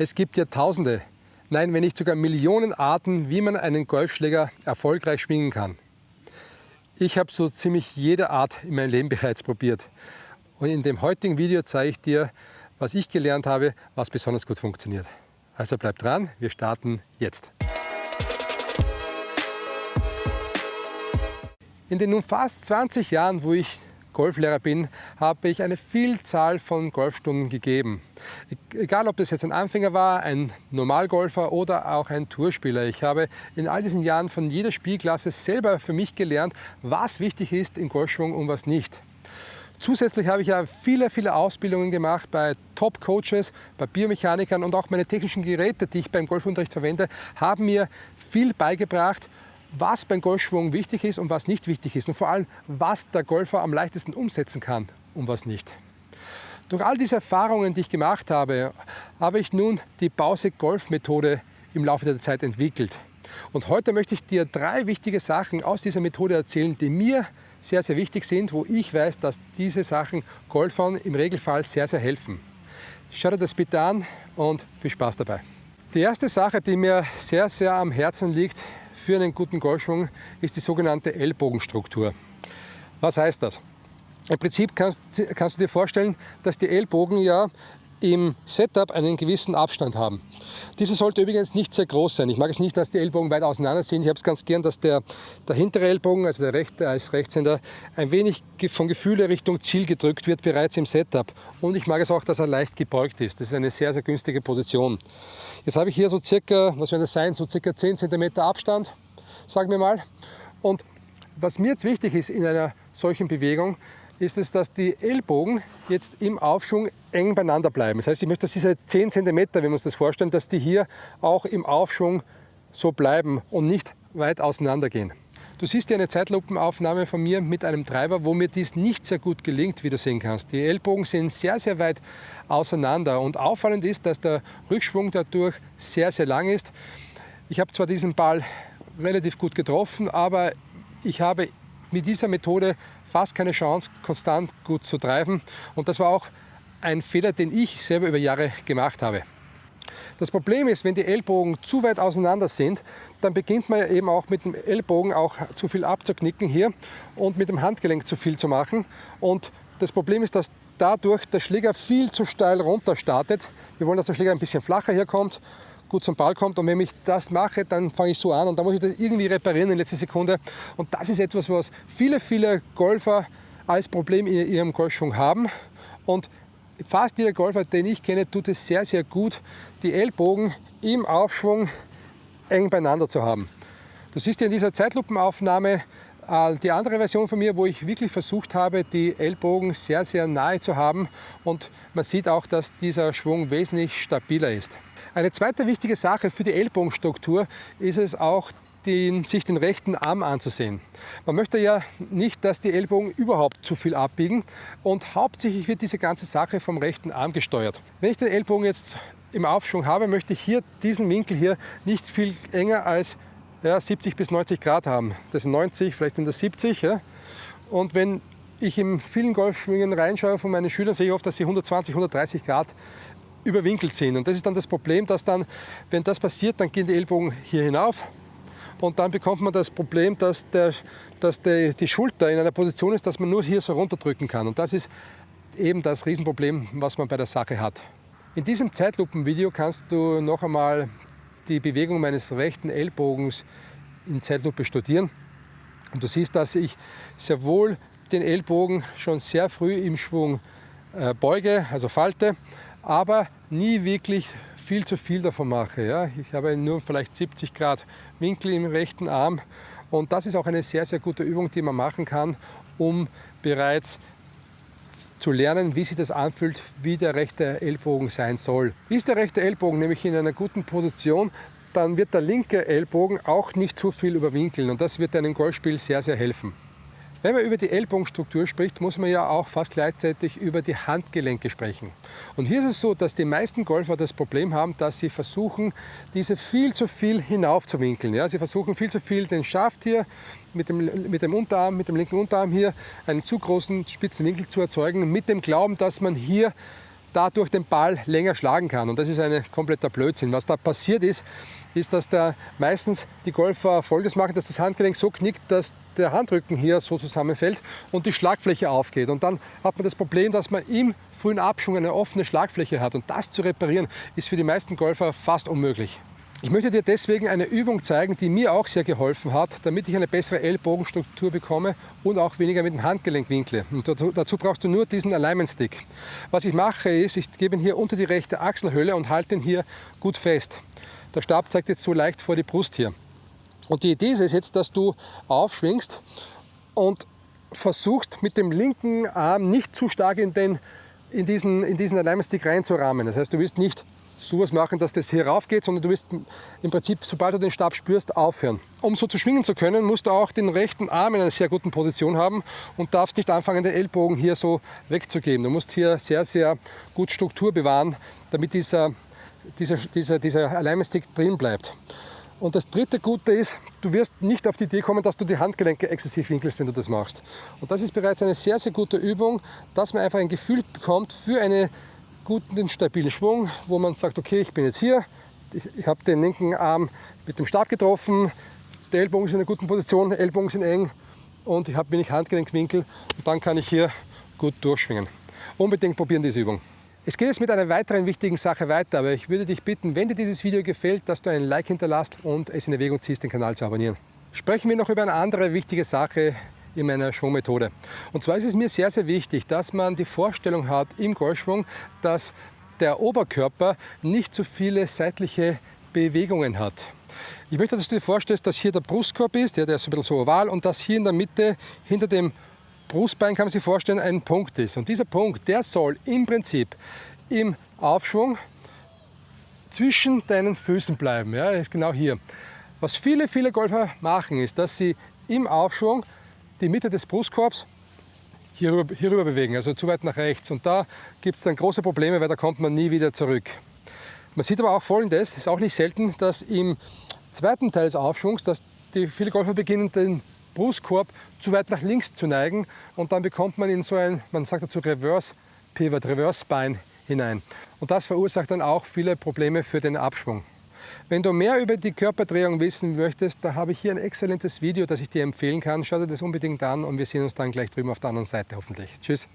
Es gibt ja Tausende, nein, wenn nicht sogar Millionen Arten, wie man einen Golfschläger erfolgreich schwingen kann. Ich habe so ziemlich jede Art in meinem Leben bereits probiert. Und in dem heutigen Video zeige ich dir, was ich gelernt habe, was besonders gut funktioniert. Also bleib dran, wir starten jetzt. In den nun fast 20 Jahren, wo ich Golflehrer bin, habe ich eine Vielzahl von Golfstunden gegeben. Egal, ob das jetzt ein Anfänger war, ein Normalgolfer oder auch ein Tourspieler. Ich habe in all diesen Jahren von jeder Spielklasse selber für mich gelernt, was wichtig ist im Golfschwung und was nicht. Zusätzlich habe ich ja viele, viele Ausbildungen gemacht bei Top-Coaches, bei Biomechanikern und auch meine technischen Geräte, die ich beim Golfunterricht verwende, haben mir viel beigebracht, was beim Golfschwung wichtig ist und was nicht wichtig ist und vor allem, was der Golfer am leichtesten umsetzen kann und was nicht. Durch all diese Erfahrungen, die ich gemacht habe, habe ich nun die Bause-Golf-Methode im Laufe der Zeit entwickelt. Und heute möchte ich dir drei wichtige Sachen aus dieser Methode erzählen, die mir sehr, sehr wichtig sind, wo ich weiß, dass diese Sachen Golfern im Regelfall sehr, sehr helfen. Schau dir das bitte an und viel Spaß dabei. Die erste Sache, die mir sehr, sehr am Herzen liegt, für einen guten Golfschwung ist die sogenannte Ellbogenstruktur. Was heißt das? Im Prinzip kannst, kannst du dir vorstellen, dass die Ellbogen ja im Setup einen gewissen Abstand haben. Dieser sollte übrigens nicht sehr groß sein. Ich mag es nicht, dass die Ellbogen weit auseinander sind. Ich habe es ganz gern, dass der, der hintere Ellbogen, also der rechte als Rechtshänder, ein wenig vom Gefühle Richtung Ziel gedrückt wird bereits im Setup. Und ich mag es auch, dass er leicht gebeugt ist. Das ist eine sehr, sehr günstige Position. Jetzt habe ich hier so circa, was wird das sein, so circa 10 cm Abstand, sagen wir mal. Und was mir jetzt wichtig ist in einer solchen Bewegung, ist es, dass die Ellbogen jetzt im Aufschwung eng beieinander bleiben. Das heißt, ich möchte, dass diese 10 cm, wenn wir uns das vorstellen, dass die hier auch im Aufschwung so bleiben und nicht weit auseinander gehen. Du siehst hier eine Zeitlupenaufnahme von mir mit einem Treiber, wo mir dies nicht sehr gut gelingt, wie du sehen kannst. Die Ellbogen sind sehr, sehr weit auseinander und auffallend ist, dass der Rückschwung dadurch sehr, sehr lang ist. Ich habe zwar diesen Ball relativ gut getroffen, aber ich habe mit dieser Methode fast keine Chance, konstant gut zu treiben. Und das war auch ein Fehler, den ich selber über Jahre gemacht habe. Das Problem ist, wenn die Ellbogen zu weit auseinander sind, dann beginnt man eben auch mit dem Ellbogen auch zu viel abzuknicken hier und mit dem Handgelenk zu viel zu machen. Und das Problem ist, dass dadurch der Schläger viel zu steil runter startet. Wir wollen, dass der Schläger ein bisschen flacher hier kommt gut zum Ball kommt. Und wenn ich das mache, dann fange ich so an und dann muss ich das irgendwie reparieren in letzter Sekunde. Und das ist etwas, was viele, viele Golfer als Problem in ihrem Golfschwung haben. Und fast jeder Golfer, den ich kenne, tut es sehr, sehr gut, die Ellbogen im Aufschwung eng beieinander zu haben. Du siehst hier in dieser Zeitlupenaufnahme die andere Version von mir, wo ich wirklich versucht habe, die Ellbogen sehr, sehr nahe zu haben und man sieht auch, dass dieser Schwung wesentlich stabiler ist. Eine zweite wichtige Sache für die Ellbogenstruktur ist es auch, den, sich den rechten Arm anzusehen. Man möchte ja nicht, dass die Ellbogen überhaupt zu viel abbiegen und hauptsächlich wird diese ganze Sache vom rechten Arm gesteuert. Wenn ich den Ellbogen jetzt im Aufschwung habe, möchte ich hier diesen Winkel hier nicht viel enger als ja, 70 bis 90 Grad haben. Das sind 90, vielleicht sind das 70. Ja. Und wenn ich in vielen Golfschwingen reinschaue von meinen Schülern, sehe ich oft, dass sie 120, 130 Grad überwinkelt sind. Und das ist dann das Problem, dass dann, wenn das passiert, dann gehen die Ellbogen hier hinauf und dann bekommt man das Problem, dass, der, dass der, die Schulter in einer Position ist, dass man nur hier so runterdrücken kann. Und das ist eben das Riesenproblem, was man bei der Sache hat. In diesem Zeitlupenvideo kannst du noch einmal die Bewegung meines rechten Ellbogens in Zeitlupe studieren. Und du siehst, dass ich sehr wohl den Ellbogen schon sehr früh im Schwung äh, beuge, also falte, aber nie wirklich viel zu viel davon mache. Ja. Ich habe nur vielleicht 70 Grad Winkel im rechten Arm und das ist auch eine sehr, sehr gute Übung, die man machen kann, um bereits zu lernen, wie sich das anfühlt, wie der rechte Ellbogen sein soll. Ist der rechte Ellbogen nämlich in einer guten Position, dann wird der linke Ellbogen auch nicht zu viel überwinkeln und das wird einem Golfspiel sehr, sehr helfen. Wenn man über die Ellbogenstruktur spricht, muss man ja auch fast gleichzeitig über die Handgelenke sprechen. Und hier ist es so, dass die meisten Golfer das Problem haben, dass sie versuchen, diese viel zu viel hinaufzuwinkeln. Ja, sie versuchen viel zu viel den Schaft hier mit dem, mit dem Unterarm, mit dem linken Unterarm hier einen zu großen spitzen Winkel zu erzeugen, mit dem Glauben, dass man hier dadurch den Ball länger schlagen kann. Und das ist ein kompletter Blödsinn. Was da passiert ist, ist, dass da meistens die Golfer Folgendes machen, dass das Handgelenk so knickt, dass der Handrücken hier so zusammenfällt und die Schlagfläche aufgeht. Und dann hat man das Problem, dass man im frühen Abschwung eine offene Schlagfläche hat. Und das zu reparieren, ist für die meisten Golfer fast unmöglich. Ich möchte dir deswegen eine Übung zeigen, die mir auch sehr geholfen hat, damit ich eine bessere Ellbogenstruktur bekomme und auch weniger mit dem Handgelenk winkle. Und dazu, dazu brauchst du nur diesen Alignment Stick. Was ich mache ist, ich gebe ihn hier unter die rechte Achselhöhle und halte ihn hier gut fest. Der Stab zeigt jetzt so leicht vor die Brust hier. Und die Idee ist jetzt, dass du aufschwingst und versuchst mit dem linken Arm nicht zu stark in, den, in diesen, in diesen Alignment Stick reinzurahmen. Das heißt, du willst nicht sowas machen, dass das hier rauf geht, sondern du wirst im Prinzip, sobald du den Stab spürst, aufhören. Um so zu schwingen zu können, musst du auch den rechten Arm in einer sehr guten Position haben und darfst nicht anfangen, den Ellbogen hier so wegzugeben. Du musst hier sehr, sehr gut Struktur bewahren, damit dieser, dieser, dieser, dieser Alignment drin bleibt. Und das dritte Gute ist, du wirst nicht auf die Idee kommen, dass du die Handgelenke exzessiv winkelst, wenn du das machst. Und das ist bereits eine sehr, sehr gute Übung, dass man einfach ein Gefühl bekommt für eine guten, stabilen Schwung, wo man sagt, okay, ich bin jetzt hier, ich, ich habe den linken Arm mit dem Stab getroffen, der Ellbogen ist in einer guten Position, Ellbogen sind eng und ich habe wenig Handgelenkwinkel und dann kann ich hier gut durchschwingen. Unbedingt probieren diese Übung. Es geht jetzt mit einer weiteren wichtigen Sache weiter, aber ich würde dich bitten, wenn dir dieses Video gefällt, dass du ein Like hinterlässt und es in Erwägung ziehst, den Kanal zu abonnieren. Sprechen wir noch über eine andere wichtige Sache, in meiner Schwungmethode. Und zwar ist es mir sehr, sehr wichtig, dass man die Vorstellung hat im Golfschwung, dass der Oberkörper nicht so viele seitliche Bewegungen hat. Ich möchte, dass du dir vorstellst, dass hier der Brustkorb ist, der, der ist ein bisschen so oval und dass hier in der Mitte hinter dem Brustbein, kann man sich vorstellen, ein Punkt ist. Und dieser Punkt, der soll im Prinzip im Aufschwung zwischen deinen Füßen bleiben. Ja, ist genau hier. Was viele, viele Golfer machen, ist, dass sie im Aufschwung die Mitte des Brustkorbs hierüber, hierüber bewegen, also zu weit nach rechts. Und da gibt es dann große Probleme, weil da kommt man nie wieder zurück. Man sieht aber auch folgendes, ist auch nicht selten, dass im zweiten Teil des Aufschwungs, dass die viele Golfer beginnen, den Brustkorb zu weit nach links zu neigen und dann bekommt man in so ein, man sagt dazu Reverse Pivot, Reverse Spine hinein. Und das verursacht dann auch viele Probleme für den Abschwung. Wenn du mehr über die Körperdrehung wissen möchtest, da habe ich hier ein exzellentes Video, das ich dir empfehlen kann. Schau dir das unbedingt an und wir sehen uns dann gleich drüben auf der anderen Seite hoffentlich. Tschüss!